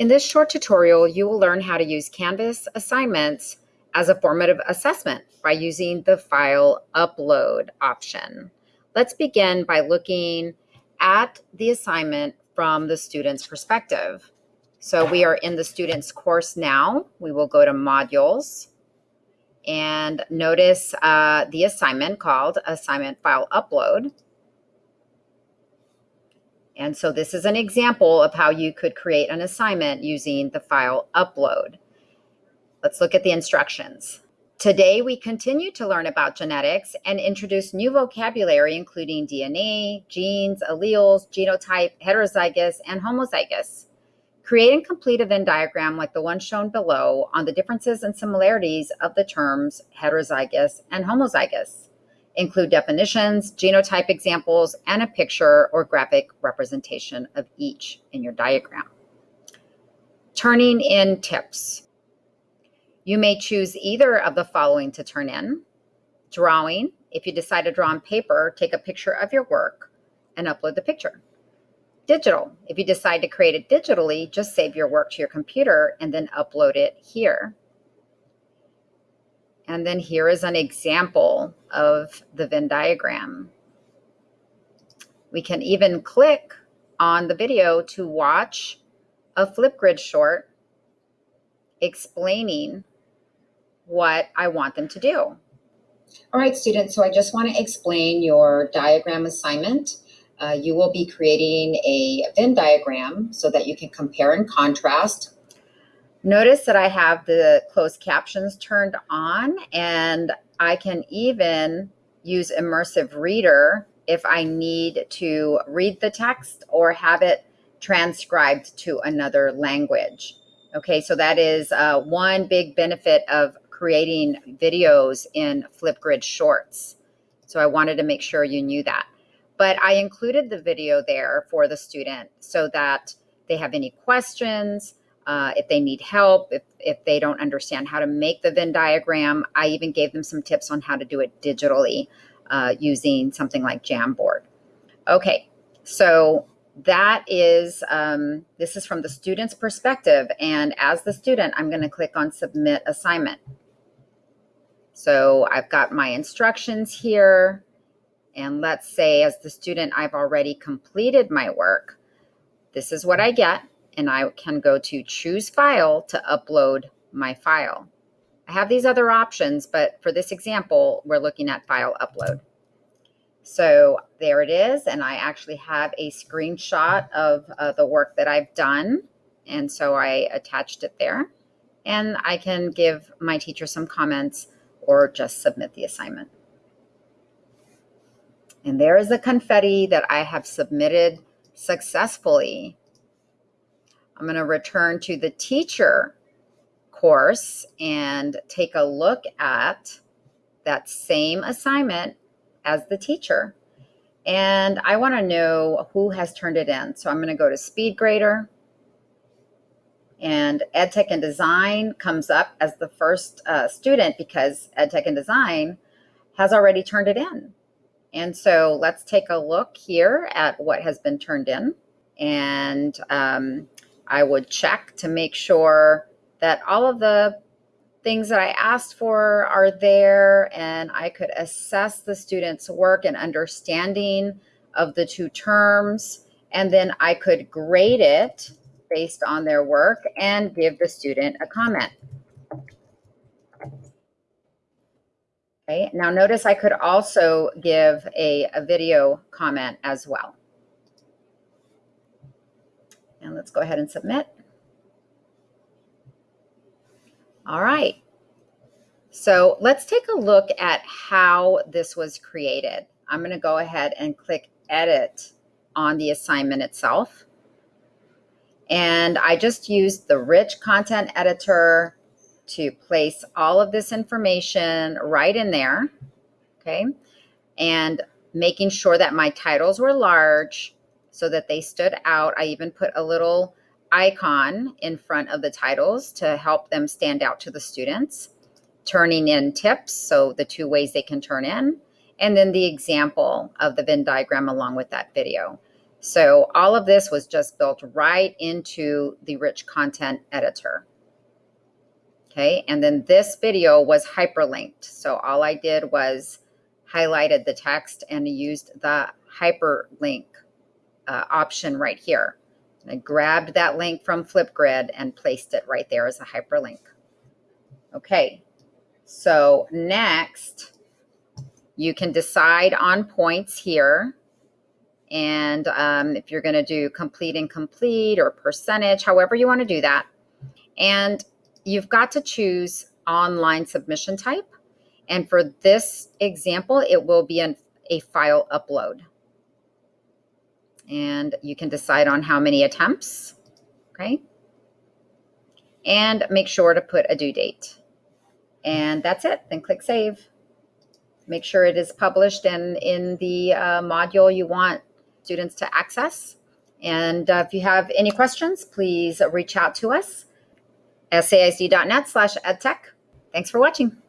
In this short tutorial, you will learn how to use Canvas assignments as a formative assessment by using the file upload option. Let's begin by looking at the assignment from the student's perspective. So we are in the student's course now. We will go to modules and notice uh, the assignment called assignment file upload. And so this is an example of how you could create an assignment using the file upload. Let's look at the instructions. Today, we continue to learn about genetics and introduce new vocabulary, including DNA, genes, alleles, genotype, heterozygous, and homozygous. Create and complete a Venn diagram like the one shown below on the differences and similarities of the terms heterozygous and homozygous. Include definitions, genotype examples, and a picture or graphic representation of each in your diagram. Turning in tips. You may choose either of the following to turn in. Drawing, if you decide to draw on paper, take a picture of your work and upload the picture. Digital, if you decide to create it digitally, just save your work to your computer and then upload it here. And then here is an example of the Venn diagram. We can even click on the video to watch a Flipgrid short explaining what I want them to do. All right, students, so I just want to explain your diagram assignment. Uh, you will be creating a Venn diagram so that you can compare and contrast Notice that I have the closed captions turned on and I can even use Immersive Reader if I need to read the text or have it transcribed to another language. Okay, so that is uh, one big benefit of creating videos in Flipgrid Shorts. So I wanted to make sure you knew that. But I included the video there for the student so that they have any questions, uh, if they need help, if, if they don't understand how to make the Venn diagram. I even gave them some tips on how to do it digitally uh, using something like Jamboard. Okay, so that is, um, this is from the student's perspective. And as the student, I'm going to click on Submit Assignment. So I've got my instructions here. And let's say as the student, I've already completed my work. This is what I get and I can go to choose file to upload my file. I have these other options, but for this example, we're looking at file upload. So there it is. And I actually have a screenshot of uh, the work that I've done. And so I attached it there. And I can give my teacher some comments or just submit the assignment. And there is the confetti that I have submitted successfully I'm going to return to the teacher course and take a look at that same assignment as the teacher. And I want to know who has turned it in. So I'm going to go to SpeedGrader and EdTech and Design comes up as the first uh, student because EdTech and Design has already turned it in. And so let's take a look here at what has been turned in. And um, I would check to make sure that all of the things that I asked for are there and I could assess the student's work and understanding of the two terms. And then I could grade it based on their work and give the student a comment. Okay, now notice I could also give a, a video comment as well. And let's go ahead and submit. All right. So let's take a look at how this was created. I'm going to go ahead and click edit on the assignment itself. And I just used the rich content editor to place all of this information right in there. Okay. And making sure that my titles were large so that they stood out. I even put a little icon in front of the titles to help them stand out to the students. Turning in tips, so the two ways they can turn in, and then the example of the Venn diagram along with that video. So all of this was just built right into the rich content editor. Okay, and then this video was hyperlinked. So all I did was highlighted the text and used the hyperlink uh, option right here. I grabbed that link from Flipgrid and placed it right there as a hyperlink. Okay, so next you can decide on points here. And um, if you're going to do complete and complete or percentage, however you want to do that. And you've got to choose online submission type. And for this example, it will be an, a file upload. And you can decide on how many attempts, okay? And make sure to put a due date. And that's it, then click save. Make sure it is published and in the uh, module you want students to access. And uh, if you have any questions, please reach out to us, saisd.net slash edtech. Thanks for watching.